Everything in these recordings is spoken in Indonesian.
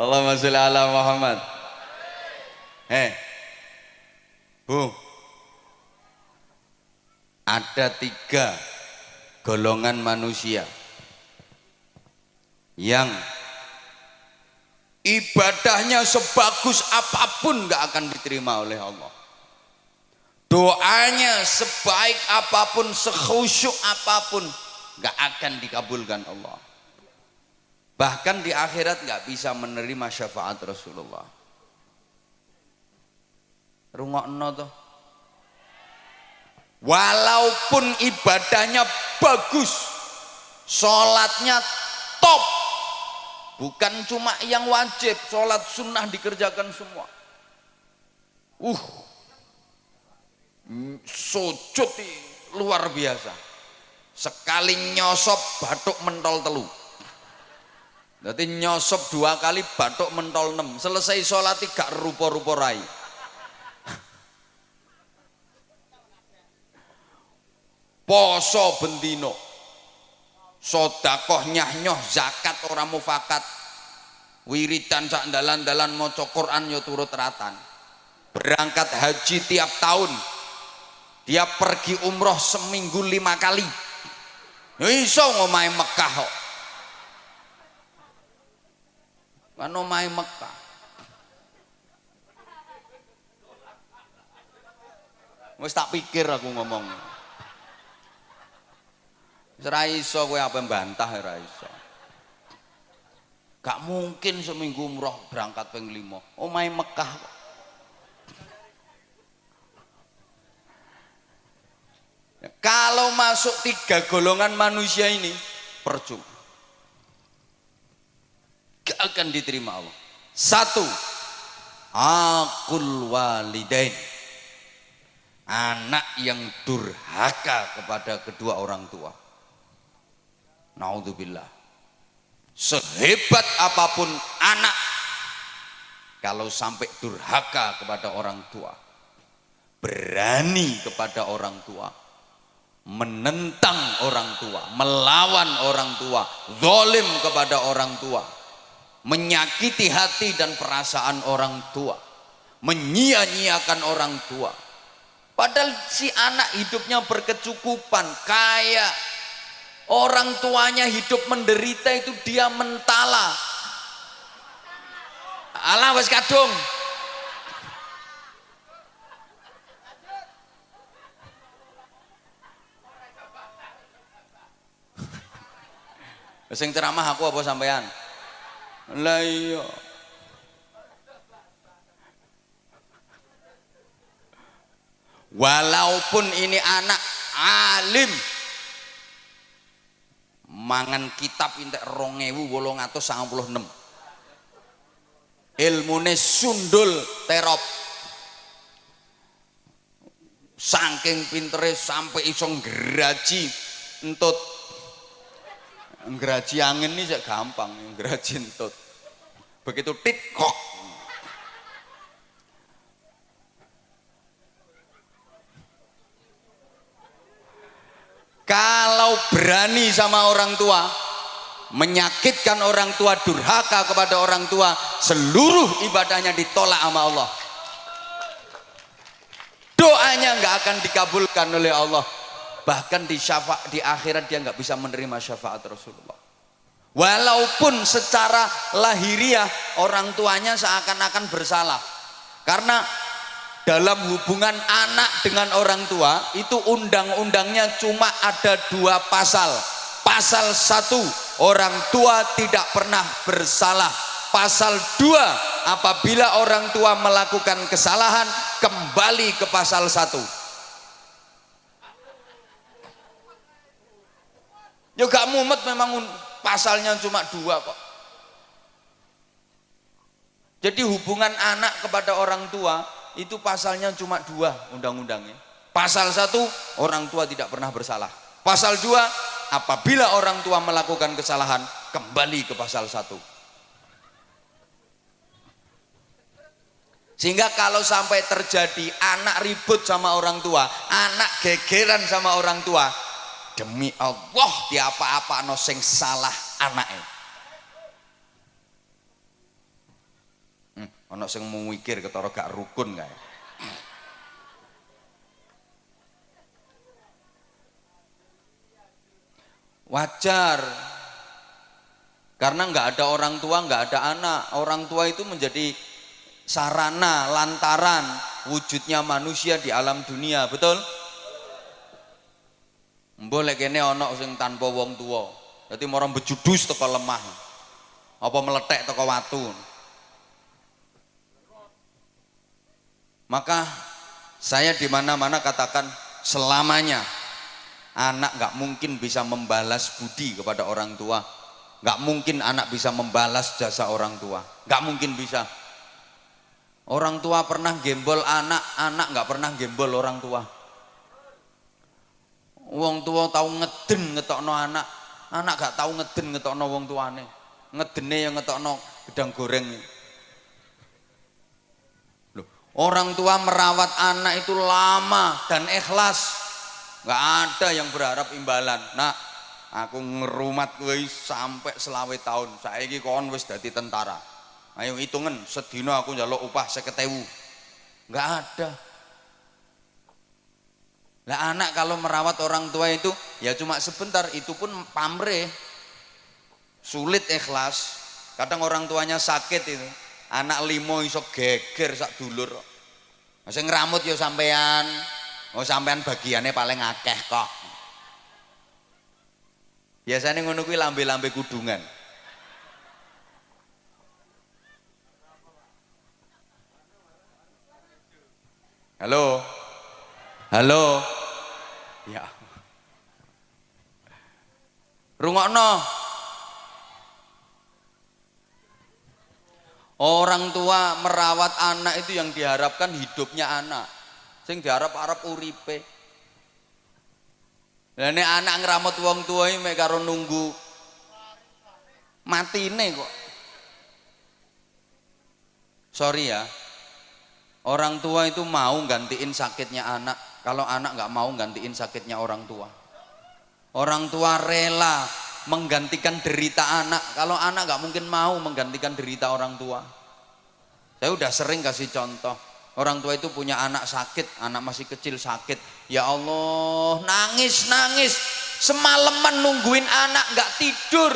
Allahumma sholli ala Muhammad. Eh, Bu, ada tiga golongan manusia yang ibadahnya sebagus apa pun nggak akan diterima oleh Allah. Doanya sebaik apa pun sekhusyuk apa pun nggak akan dikabulkan Allah bahkan di akhirat nggak bisa menerima syafaat Rasulullah. Rungokno tuh walaupun ibadahnya bagus sholatnya top. Bukan cuma yang wajib sholat sunnah dikerjakan semua. Uh sujud luar biasa. Sekali nyosop batuk mentol telu jadi nyosop dua kali batuk mentol enam selesai sholat tiga rupa-rupa rai. Poso bendino. Sodakoh nyah-nyoh zakat orang mufakat. Wiridan sak dalan-dalan maca Quran yo turut ratan. Berangkat haji tiap tahun. Dia pergi umroh seminggu lima kali. Iso ngomai Mekah kok kan ngomai Mekah wis tak pikir aku ngomong Ora iso kowe apa bantah ora iso. Gak mungkin seminggu umroh berangkat ping 5. Omahe Mekah kok. Kalau masuk tiga golongan manusia ini percuma. Gak akan diterima Allah. Satu, akul walidain. Anak yang durhaka kepada kedua orang tua Naudzubillah. Sehebat apa pun anak kalau sampai durhaka kepada orang tua, berani kepada orang tua, menentang orang tua, melawan orang tua, zalim kepada orang tua, menyakiti hati dan perasaan orang tua, menyia-nyiakan orang tua. Padahal si anak hidupnya berkecukupan, kaya, Orang tuanya hidup menderita itu dia mentala. Allah wes kadung. Sing ceramah aku apa sampean? Lah iya. Walaupun ini anak alim, mangan kitab entek 2896 ilmune sundul terop. Saking pintere sampai iso ngraji entut. Ngraji angin ini gampang ngraji entut begitu tit kok. Kalau berani sama orang tua menyakitkan orang tua durhaka kepada orang tua seluruh ibadahnya ditolak sama Allah. Doanya nggak akan dikabulkan oleh Allah. Bahkan di syafaat di akhirat dia nggak bisa menerima syafaat Rasulullah walaupun secara lahiriah orang tuanya seakan-akan bersalah. Karena dalam hubungan anak dengan orang tua itu undang-undangnya cuma ada dua pasal. Pasal satu orang tua tidak pernah bersalah. Pasal dua apabila orang tua melakukan kesalahan kembali ke pasal satu. Ya gak mumet memang pasalnya cuma dua kok jadi hubungan anak kepada orang tua itu pasalnya cuma dua undang-undangnya. Pasal satu, orang tua tidak pernah bersalah. Pasal dua, apabila orang tua melakukan kesalahan, kembali ke pasal satu. Sehingga kalau sampai terjadi anak ribut sama orang tua, anak gegeran sama orang tua, demi Allah di apa-apa no sing salah anaknya. hmm, ono sing mikir ketara gak rukun kae. Wajar. Karena nggak ada orang tua nggak ada anak orang tua itu menjadi sarana lantaran wujudnya manusia di alam dunia betul boleh kene ono sing tanpa wong tua jadi orang bejudus teko lemah. Apa meletek teko watu. Maka saya di mana-mana katakan selamanya anak nggak mungkin bisa membalas budi kepada orang tua. Nggak mungkin anak bisa membalas jasa orang tua. Nggak mungkin bisa. Orang tua pernah gembol anak anak nggak pernah gembol orang tua wong tua tahu ngeden ngetokno anak. Anak gak tahu ngeden ngetokno wong tuane. Ngedene yang ngetokno gedang goreng. Loh, orang tua merawat anak itu lama dan ikhlas. Nggak ada yang berharap imbalan. Nah aku ngerumat gue sampai selawe tahun. Saya kon wis dadi tentara. Ayo hitungan sedino aku njaluk upah seketewu. Nggak ada lah anak kalau merawat orang tua itu ya cuma sebentar itu pun pamre sulit ikhlas kadang orang tuanya sakit itu anak limo iso geger sak dulur masih ngeramut ya sampean Oh sampean bagiannya paling akeh kok. Biasanya ngono kuwi lambe-lambe kudungan. Halo. Halo. Ya. Rungokno. Orang tua merawat anak itu yang diharapkan hidupnya anak sing diarep-arep uripe. Lah nek anak ngramut wong tuwa mek karo nunggu matine kok. Sorry ya. Orang tua itu mau gantiin sakitnya anak kalau anak nggak mau gantiin sakitnya orang tua. Orang tua rela menggantikan derita anak kalau anak nggak mungkin mau menggantikan derita orang tua. Saya udah sering kasih contoh Orang tua itu punya anak sakit, anak masih kecil sakit. Ya Allah, nangis, nangis. Semalaman nungguin anak nggak tidur.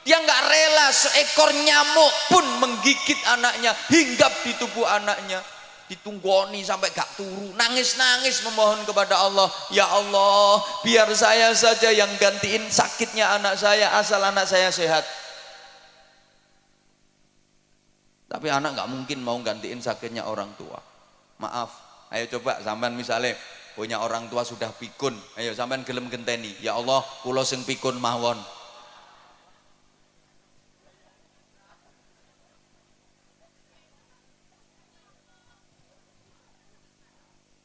Dia nggak rela seekor nyamuk pun menggigit anaknya, hinggap di tubuh anaknya. Ditunggoni sampai gak turu, nangis-nangis memohon kepada Allah. Ya Allah, biar saya saja yang gantiin sakitnya anak saya, asal anak saya sehat. Tapi anak nggak mungkin mau gantiin sakitnya orang tua. Maaf, ayo coba sampean misalnya punya orang tua sudah pikun, ayo sampean gelem genteni. Ya Allah, pulau sing pikun mawon.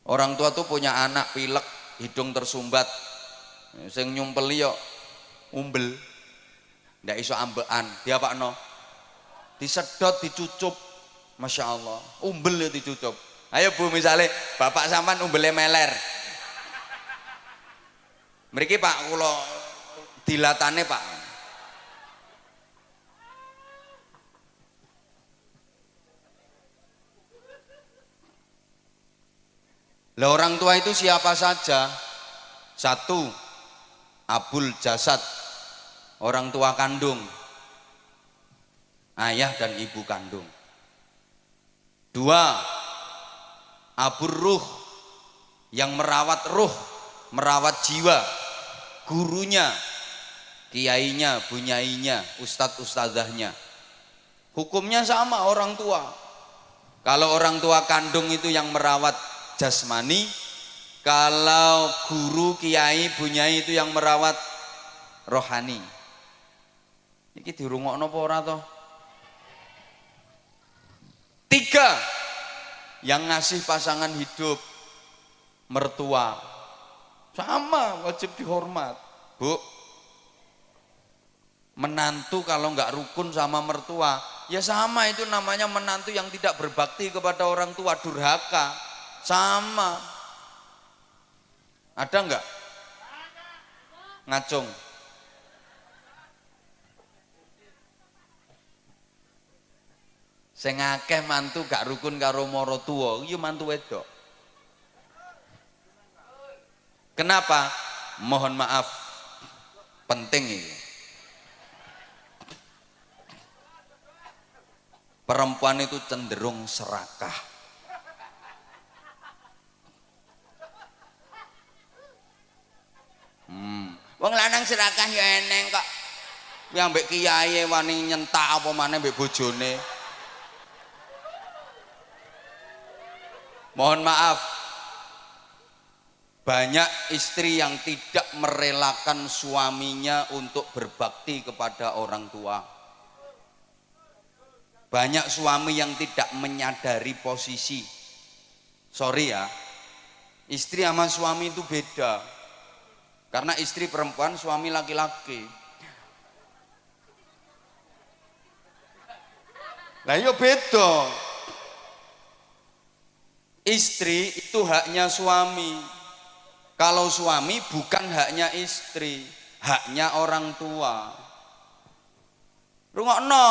Orang tua tuh punya anak pilek, hidung tersumbat, sing nyumpeli yo umbel, ndak iso ambekan, dia pak no, disedot dicucup. Masya Allah umbel ya dicucup. Ayo bu misalnya bapak saman umbelnya meler. Mereka pak kalau dilatannya pak lah orang tua itu siapa saja satu abul jasad orang tua kandung ayah dan ibu kandung. Dua, abur ruh yang merawat ruh, merawat jiwa, gurunya, kiainya, bunyainya, ustadz ustazahnya. Hukumnya sama orang tua. Kalau orang tua kandung itu yang merawat jasmani, kalau guru, kiai, bunyai itu yang merawat rohani. Iki dirungokno apa ora toh? Tiga, yang ngasih pasangan hidup mertua. Sama, wajib dihormat. Bu, menantu kalau nggak rukun sama mertua, ya sama itu namanya menantu yang tidak berbakti kepada orang tua, durhaka. Sama. Ada nggak? Ngacung. Sing akeh mantu gak rukun karo mara tuwa, iya mantu wedok. Kenapa? Mohon maaf. Penting ini. Perempuan itu cenderung serakah. Hmm. Wong lanang serakah ya eneng kok. Yang mbek kiai wani nyentak apa maneh mbek bojone. Mohon maaf. Banyak istri yang tidak merelakan suaminya untuk berbakti kepada orang tua. Banyak suami yang tidak menyadari posisi. Sorry ya, istri sama suami itu beda. Karena istri perempuan, suami laki-laki. Lah iya beda. Istri itu haknya suami. Kalau suami bukan haknya istri, haknya orang tua. Rungokno.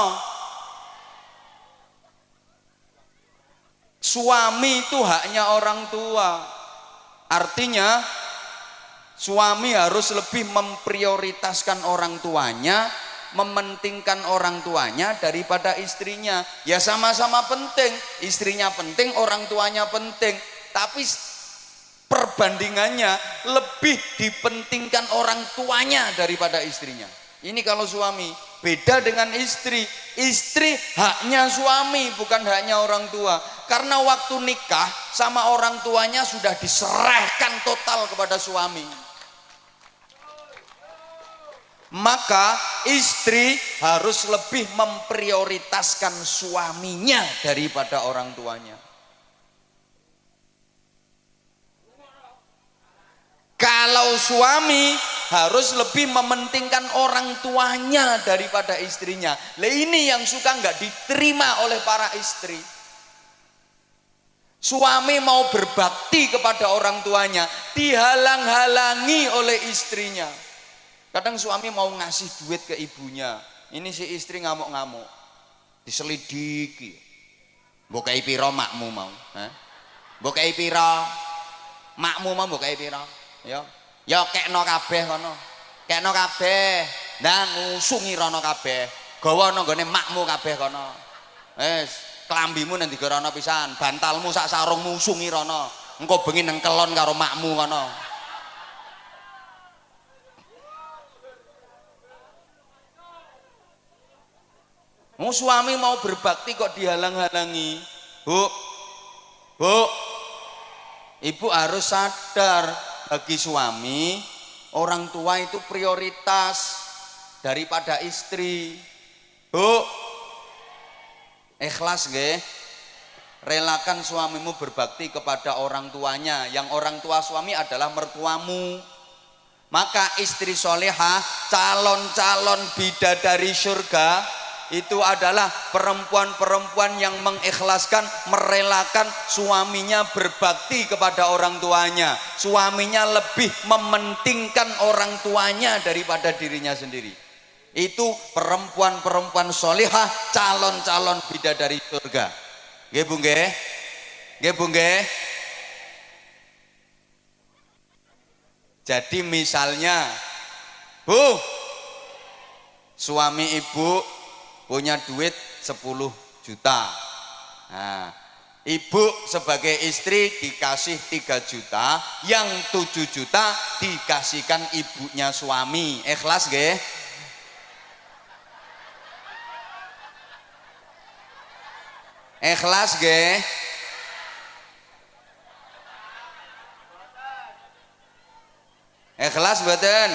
Suami itu haknya orang tua. Artinya suami harus lebih memprioritaskan orang tuanya mementingkan orang tuanya daripada istrinya. Ya sama-sama penting, istrinya penting, orang tuanya penting. Tapi perbandingannya lebih dipentingkan orang tuanya daripada istrinya. Ini kalau suami, beda dengan istri. Istri haknya suami, bukan haknya orang tua. Karena waktu nikah sama orang tuanya sudah diserahkan total kepada suami maka istri harus lebih memprioritaskan suaminya daripada orang tuanya. Kalau suami harus lebih mementingkan orang tuanya daripada istrinya. Ini yang suka nggak diterima oleh para istri. Suami mau berbakti kepada orang tuanya, dihalang-halangi oleh istrinya. Kadang suami mau ngasih duit ke ibunya. Ini si istri ngamuk-ngamuk. Diselidiki. Bukai piro makmu mau. Eh? Bukai piro. Makmu mau bukai piro. Ya. Ya kekno kabeh kono. Kekno kabeh. Nah ngusungi rono kabeh. Gawa nonggone makmu kabeh kono. Wes, kelambimu nanti rono pisan, bantalmu sak sarungmu usungi rono. Engko bengi nang kelon karo makmu kono. Mau suami mau berbakti kok dihalang-halangi. Bu, bu, ibu harus sadar bagi suami orang tua itu prioritas daripada istri. Bu, ikhlas ge, relakan suamimu berbakti kepada orang tuanya. Yang orang tua suami adalah mertuamu. Maka istri solehah, calon-calon bidadari surga, itu adalah perempuan-perempuan yang mengikhlaskan, merelakan suaminya berbakti kepada orang tuanya. Suaminya lebih mementingkan orang tuanya daripada dirinya sendiri. Itu perempuan-perempuan solihah, calon-calon bidadari surga. Nggih Bu Bu nggih? Jadi misalnya, Bu, suami ibu punya duit 10 juta nah, ibu sebagai istri dikasih 3 juta yang 7 juta dikasihkan ibunya suami ikhlas gak? ikhlas gak? ikhlas betul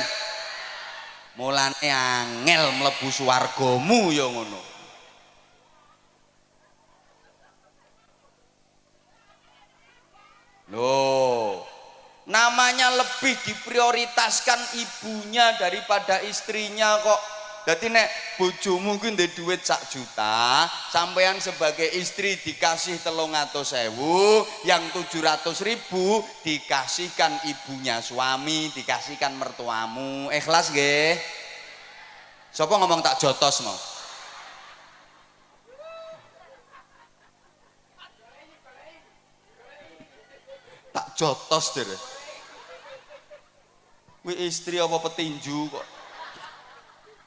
mulane angel mlebu swargamu ya ngono Loh, namanya lebih diprioritaskan ibunya daripada istrinya kok jadi nek bojomu kuwi ndek duit sak juta, sampean sebagai istri dikasih telung atau sewu, yang tujuh ratus ribu dikasihkan ibunya suami, dikasihkan mertuamu. Ikhlas gak? Siapa ngomong tak jotos mau? Tak jotos deh. Wi istri apa petinju kok?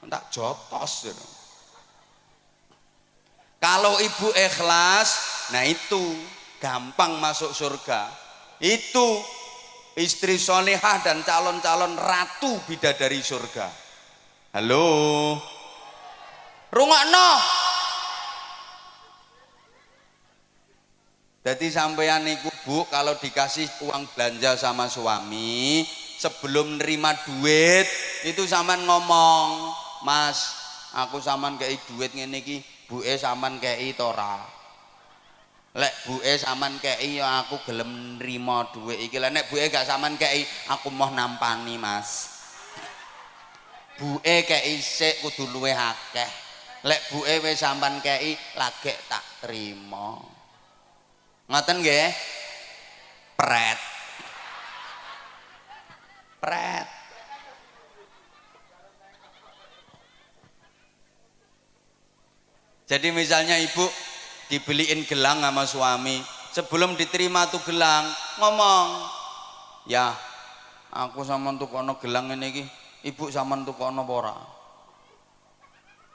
Tak jotos deh kalau ibu ikhlas nah itu gampang masuk surga. Itu istri solehah dan calon-calon ratu bidadari surga. Halo? Rungokno! Jadi sampean niku bu kalau dikasih uang belanja sama suami sebelum nerima duit itu sampean ngomong mas aku saman kayak duit ngene iki buke saman kayak tora lek buke saman kei ya aku gelem nrimo duit iki. Lek nek buke gak saman kei aku mau nampani mas. Buke kei sik kudu luwe akeh. Lek buke wis sampan kei lagi tak terima ngoten nggih? Pret. Pret jadi misalnya ibu dibeliin gelang sama suami sebelum diterima tuh gelang ngomong ya aku sama tuh kono gelang ini ki ibu sama tuh kono pora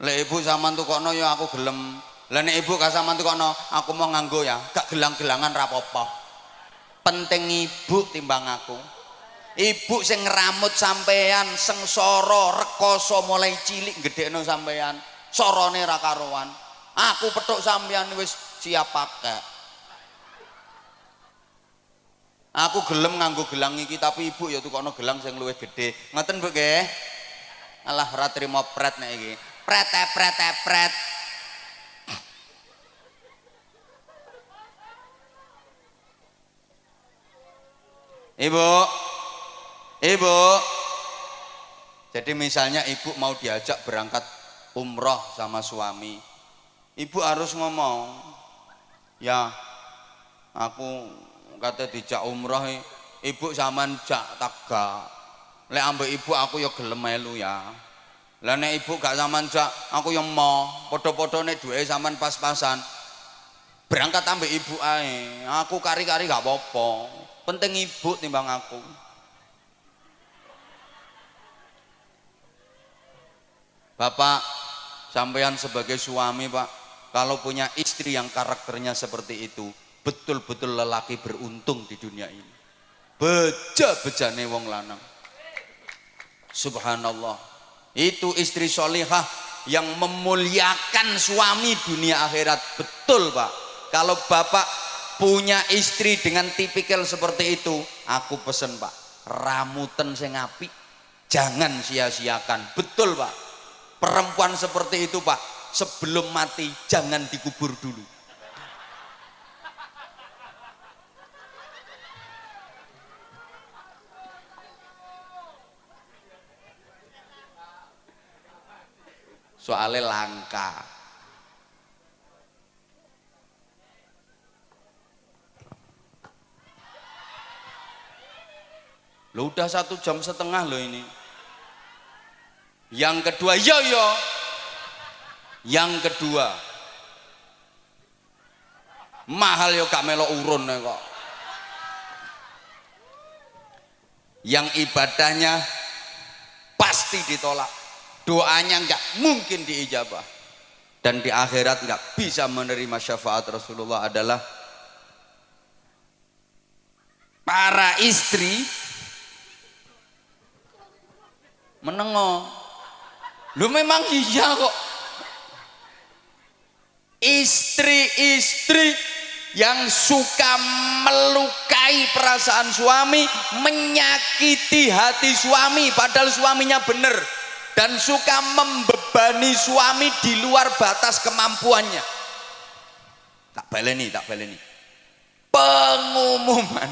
le ibu sama tuh kono ya aku gelem. Le ibu gak sama tuh kono aku mau nganggo ya gak gelang-gelangan rapopo penting ibu timbang aku. Ibu sing ngeramut sampean sengsara rekoso mulai cilik gede no sampean sorone rakaruan aku petuk sampean wis siap pakai. Aku gelem nganggo gelang iki tapi ibu ya tukono gelang sing luwih gede ngoten Bu nggih? Alah ora trimo pret nek iki. Pret pret pret. Ibu. Ibu. Jadi misalnya ibu mau diajak berangkat umroh sama suami ibu harus ngomong ya aku kata dijak umroh ibu zaman jak taga. Lek ambek ibu aku ya gelem melu ya. Lah nek ibu gak zaman jak aku yang mau. Podo-podo nek duwe zaman pas-pasan berangkat ambek ibu ae. Aku kari-kari gak apa-apa. Penting ibu timbang aku. Bapak sampean sebagai suami Pak kalau punya istri yang karakternya seperti itu betul-betul lelaki beruntung di dunia ini. Beja-bejane wong lanang. Subhanallah. Itu istri solihah yang memuliakan suami dunia akhirat. Betul pak. Kalau bapak punya istri dengan tipikal seperti itu aku pesen pak ramuten sing api jangan sia-siakan. Betul pak. Perempuan seperti itu pak sebelum mati jangan dikubur dulu. Soalnya langka. Lo udah satu jam setengah loh ini. Yang kedua yo yo yang kedua mahal yo gak melo urun kok. Yang ibadahnya pasti ditolak doanya nggak mungkin diijabah dan di akhirat nggak bisa menerima syafaat Rasulullah adalah para istri menengok lu memang iya kok istri-istri yang suka melukai perasaan suami menyakiti hati suami padahal suaminya benar dan suka membebani suami di luar batas kemampuannya. Tak baleni tak baleni. Pengumuman.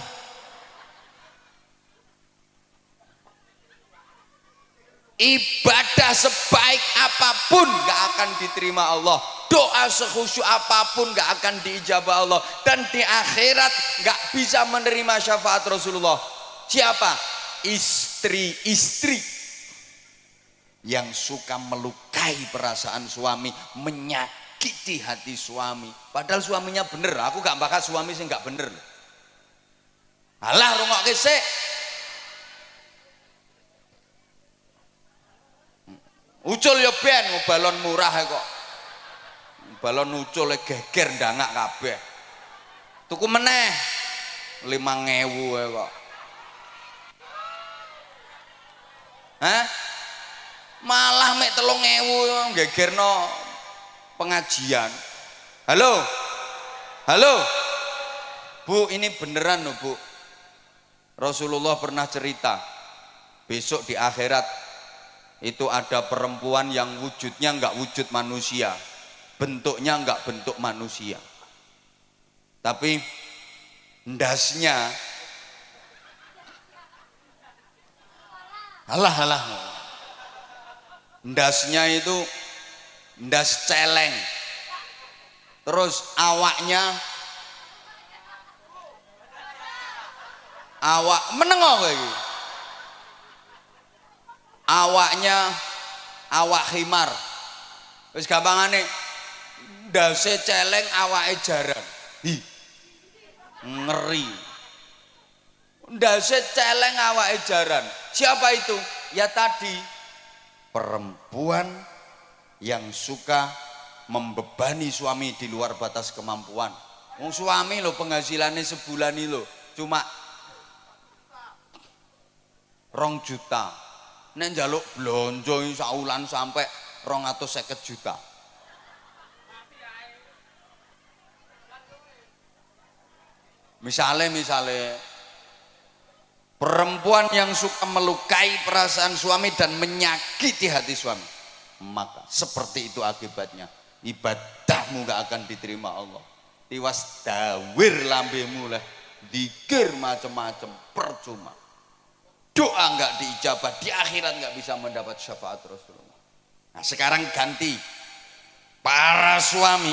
Ibadah sebaik apa pun gak akan diterima Allah doa sekhusyuk apa pun gak akan diijabah Allah. Dan di akhirat gak bisa menerima syafaat Rasulullah. Siapa? istri-istri. Yang suka melukai perasaan suami menyakiti hati suami. Padahal suaminya bener. Aku gak bakal suami sih gak bener. Alah rungokke sik ucul ya ben balon murah kok balon ucul geger ndangak kabeh tuku meneh 5000 kok Hah? Malah mek 3000 gegerno pengajian. Halo? Halo? Bu, ini beneran loh, Bu. Rasulullah pernah cerita, besok di akhirat itu ada perempuan yang wujudnya enggak wujud manusia, bentuknya enggak bentuk manusia. Tapi ndasnya Alah alah. Ndasnya itu ndas celeng. Terus awaknya awak menengok lagi. Awaknya awak himar. Wis gampangane ndase celeng awake jarang. Hi. Ngeri. Ndase celeng awake jaran. Siapa itu? Ya tadi perempuan yang suka membebani suami di luar batas kemampuan. Wong suami lo penghasilannya sebulan ini lo cuma rong juta. Nek njaluk blonjo saulan sampai rong atau seket juta. Misalnya, misalnya Perempuan yang suka melukai perasaan suami dan menyakiti hati suami. Maka seperti itu akibatnya. Ibadahmu gak akan diterima Allah. Tiwas dawir lambemu lah. Dikir macam-macam percuma. Doa nggak diijabah, di akhirat nggak bisa mendapat syafaat Rasulullah. Nah sekarang ganti para suami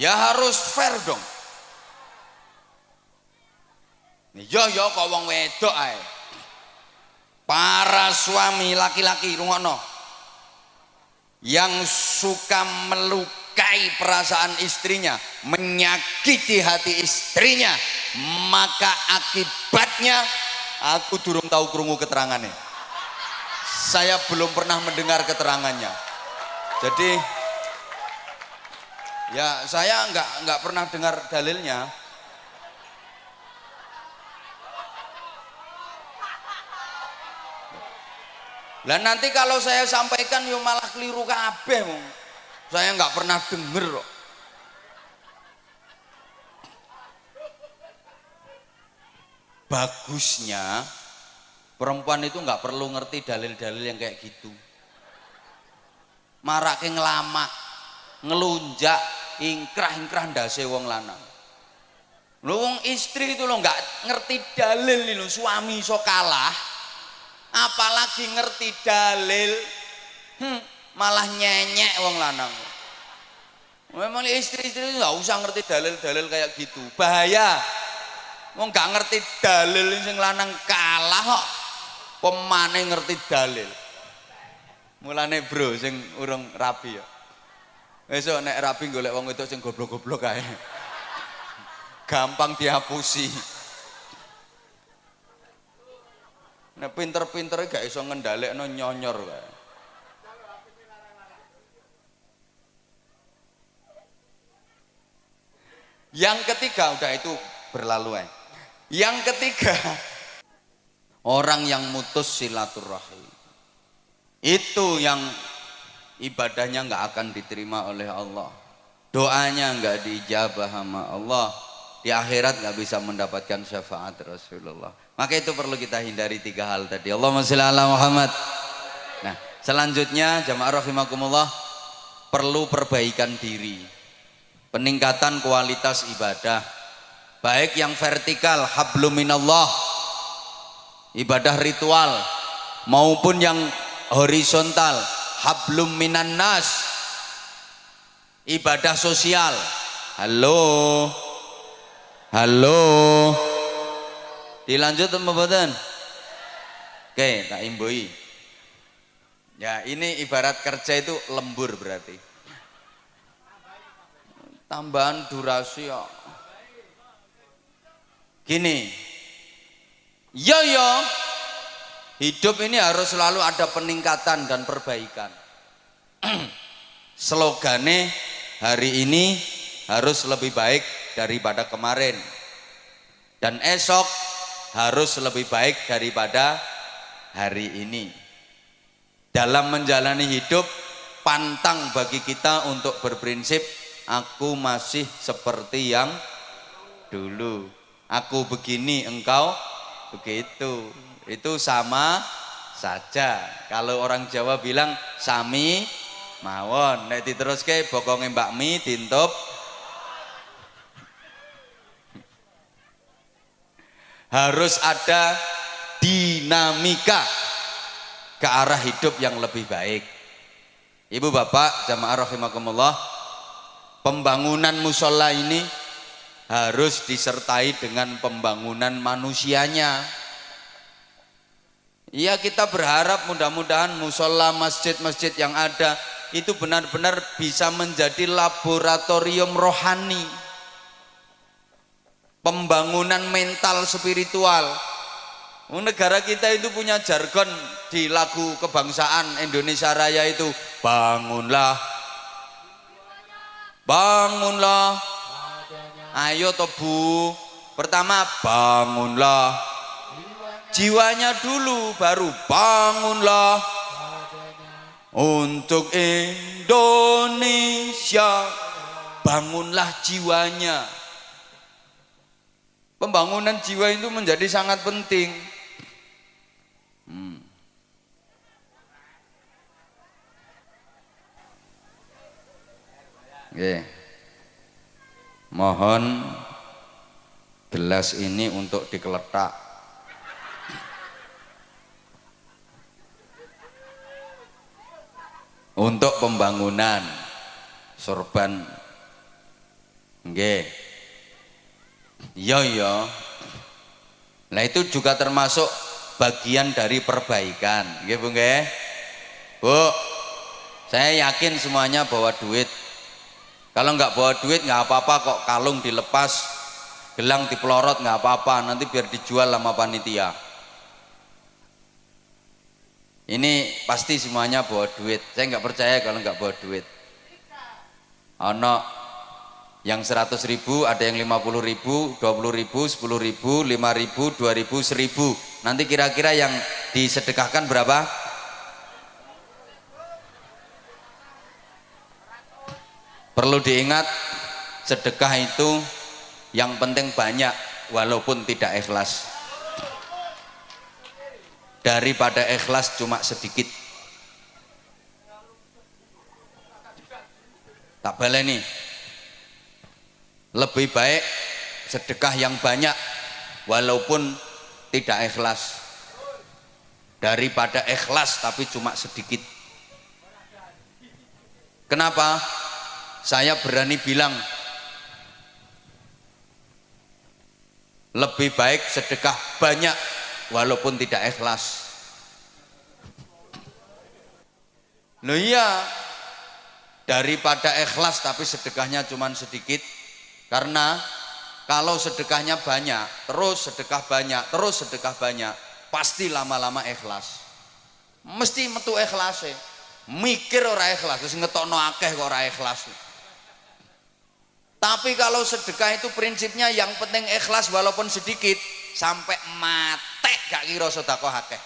ya harus fair dong Yo yo kok wong wedok ae. Para suami laki-laki rungokno. Yang suka melukai perasaan istrinya, menyakiti hati istrinya, maka akibatnya aku durung tahu krungu keterangannya. Saya belum pernah mendengar keterangannya. Jadi ya saya nggak nggak pernah dengar dalilnya Lah nanti kalau saya sampaikan yo malah keliru kabeh. Saya nggak pernah denger. Bagusnya perempuan itu nggak perlu ngerti dalil-dalil yang kayak gitu. Marak ngelama, ngelunjak, ingkrah-ingkrah ndase wong lanang. Lho wong istri itu lo nggak ngerti dalil lo suami so kalah apalagi ngerti dalil hmm, malah nyenyek wong lanang. Memang istri-istri nggak usah ngerti dalil-dalil kayak gitu. Bahaya. Wong nggak ngerti dalil sing lanang kalah kok. Pemane ngerti dalil. Mulane bro sing urung rapi ya besok nek rapi golek wong itu sing goblok-goblok kae gampang dihapusi Nek pinter-pintere gak iso ngendhalekno nyonyor kae. Yang ketiga udah itu berlalu ya. Yang ketiga orang yang mutus silaturahim. Itu yang ibadahnya nggak akan diterima oleh Allah. Doanya nggak dijabah sama Allah. Di akhirat nggak bisa mendapatkan syafaat Rasulullah. Maka itu perlu kita hindari tiga hal tadi. Allahumma sholli ala Muhammad. Nah, selanjutnya jamaah rahimakumullah perlu perbaikan diri. Peningkatan kualitas ibadah. Baik yang vertikal hablum minallah ibadah ritual maupun yang horizontal hablum minan nas ibadah sosial. Halo. Halo. Dilanjut mboten? Oke, tak imbui. Ya, ini ibarat kerja itu lembur berarti. tambahan durasi ya. Gini, yo yo, hidup ini harus selalu ada peningkatan dan perbaikan. Slogane hari ini harus lebih baik daripada kemarin. Dan esok harus lebih baik daripada hari ini. Dalam menjalani hidup, pantang bagi kita untuk berprinsip aku masih seperti yang dulu. Aku begini, engkau begitu. Itu sama saja. Kalau orang Jawa bilang sami mawon, nek diteruske bokonge Mbak Mi dintup harus ada dinamika ke arah hidup yang lebih baik. Ibu bapak jamaah rahimakumullah, pembangunan musola ini harus disertai dengan pembangunan manusianya. Iya kita berharap mudah-mudahan musola masjid-masjid yang ada itu benar-benar bisa menjadi laboratorium rohani. Pembangunan mental spiritual. Negara kita itu punya jargon di lagu kebangsaan Indonesia Raya itu bangunlah. Bangunlah. Ayo tobu pertama bangunlah jiwanya dulu baru bangunlah untuk Indonesia bangunlah jiwanya Pembangunan jiwa itu menjadi sangat penting. Hmm. Oke. Mohon gelas ini untuk dikeletak. Untuk pembangunan sorban. Nggih. Iya iya. Nah itu juga termasuk bagian dari perbaikan, nggih Bu? Bu, saya yakin semuanya bawa duit. Kalau nggak bawa duit nggak apa-apa kok kalung dilepas, gelang dipelorot nggak apa-apa, nanti biar dijual sama panitia. Ini pasti semuanya bawa duit. Saya nggak percaya kalau nggak bawa duit. Ono yang 100 ribu ada yang 50 ribu 20 ribu 10 ribu 5 ribu 2 ribu 1000 nanti kira-kira yang disedekahkan berapa perlu diingat sedekah itu yang penting banyak walaupun tidak ikhlas daripada ikhlas cuma sedikit. Tak baleni lebih baik sedekah yang banyak walaupun tidak ikhlas. Daripada ikhlas tapi cuma sedikit. Kenapa? Saya berani bilang lebih baik sedekah banyak walaupun tidak ikhlas Loh iya daripada ikhlas tapi sedekahnya cuma sedikit karena kalau sedekahnya banyak, terus sedekah banyak, terus sedekah banyak, pasti lama-lama ikhlas. Mesti metu ikhlas ya. Mikir ora ikhlas, terus ngetokno akeh kok ora ikhlas. Tapi kalau sedekah itu prinsipnya yang penting ikhlas walaupun sedikit sampai mate gak kira sedekah akeh.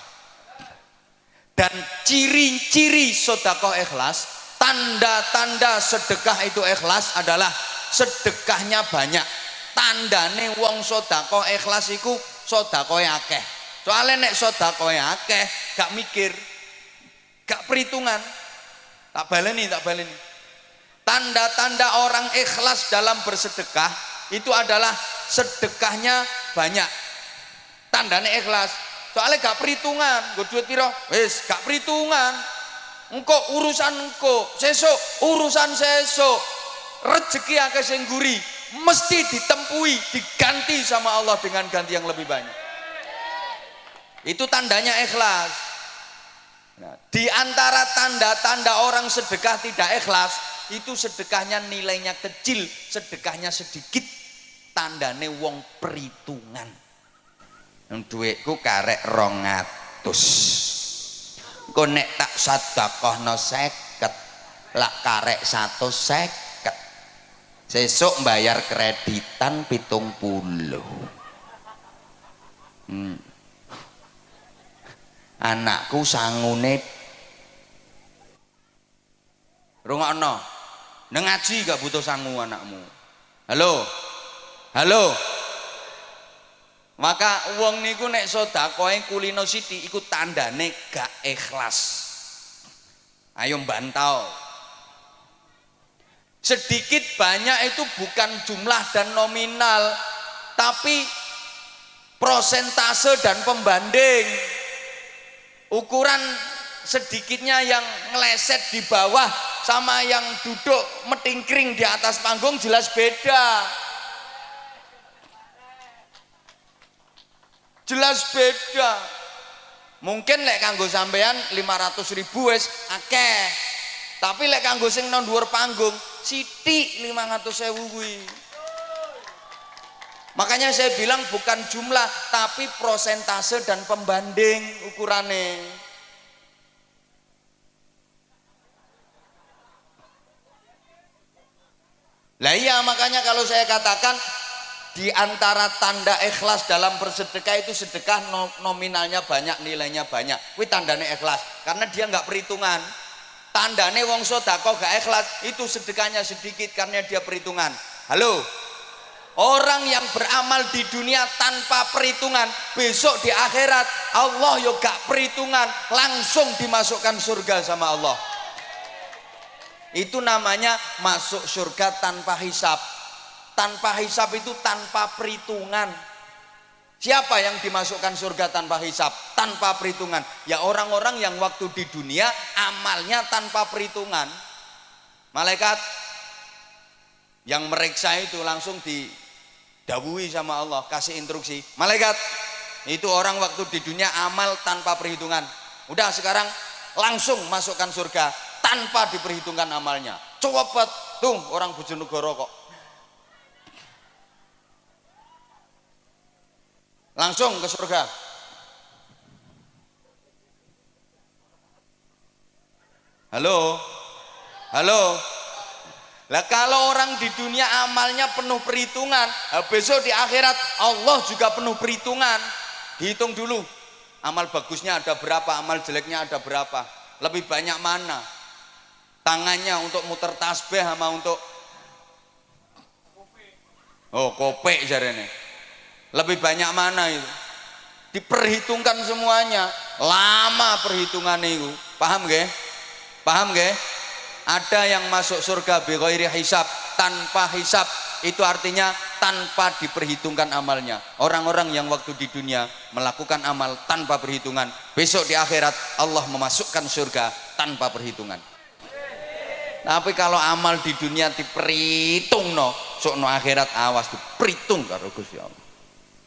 Dan ciri-ciri sedekah ikhlas, tanda-tanda sedekah itu ikhlas adalah sedekahnya banyak. Tandane wong sodako ikhlas iku sodako akeh. Soalnya nek sodako akeh gak mikir gak perhitungan. Tak baleni tak baleni. Tanda-tanda orang ikhlas dalam bersedekah itu adalah sedekahnya banyak tandane ikhlas. Soalnya gak perhitungan gue duit piro? Wis gak perhitungan. Engkau urusan engkau sesok urusan sesok rezeki akeh sing guri mesti ditempui diganti sama Allah dengan ganti yang lebih banyak. Itu tandanya ikhlas. Nah, di antara tanda-tanda orang sedekah tidak ikhlas itu sedekahnya nilainya kecil sedekahnya sedikit tandane wong perhitungan duitku karek rongatus kok nek tak no seket lak karek satu seket. Sesuk bayar kreditan pitung puluh. Hmm. anakku sangune. Rungokno. Neng ngaji gak butuh sangu anakmu. Halo? Halo maka wong niku nek sedakoe kulino siti iku tandane gak ikhlas. Ayo bantau sedikit banyak itu bukan jumlah dan nominal tapi prosentase dan pembanding. Ukuran sedikitnya yang ngeleset di bawah sama yang duduk metingkring di atas panggung jelas beda jelas beda. Mungkin lek kanggo sampean 500 ribu wis akeh. Tapi lek kanggo sing nang dhuwur panggung sithik 500 ewu kuwi. Makanya saya bilang bukan jumlah tapi prosentase dan pembanding ukurannya lah iya makanya kalau saya katakan di antara tanda ikhlas dalam bersedekah itu sedekah nominalnya banyak nilainya banyak. Kuwi tandane ikhlas karena dia nggak perhitungan. Tandane wong sodako gak ikhlas itu sedekahnya sedikit karena dia perhitungan. Halo? Orang yang beramal di dunia tanpa perhitungan besok di akhirat Allah yo gak perhitungan langsung dimasukkan surga sama Allah. Itu namanya masuk surga tanpa hisap tanpa hisap itu tanpa perhitungan. Siapa yang dimasukkan surga tanpa hisap tanpa perhitungan. Ya orang-orang yang waktu di dunia amalnya tanpa perhitungan. Malaikat yang meriksa itu langsung didawui sama Allah kasih instruksi. Malaikat itu orang waktu di dunia amal tanpa perhitungan. Udah sekarang langsung masukkan surga tanpa diperhitungkan amalnya. Coba tuh orang Bojonegoro kok langsung ke surga. Halo? Halo? Lah kalau orang di dunia amalnya penuh perhitungan besok di akhirat Allah juga penuh perhitungan. Dihitung dulu amal bagusnya ada berapa amal jeleknya ada berapa lebih banyak mana. Tangannya untuk muter tasbih sama untuk oh kopek jarene lebih banyak mana itu? Diperhitungkan semuanya. Lama perhitungan itu. Paham gak paham gak ada yang masuk surga bighairi hisab tanpa hisab. Itu artinya tanpa diperhitungkan amalnya. Orang-orang yang waktu di dunia melakukan amal tanpa perhitungan besok di akhirat Allah memasukkan surga tanpa perhitungan. Tapi kalau amal di dunia diperhitung no sok no akhirat awas diperhitung karo Gusti Allah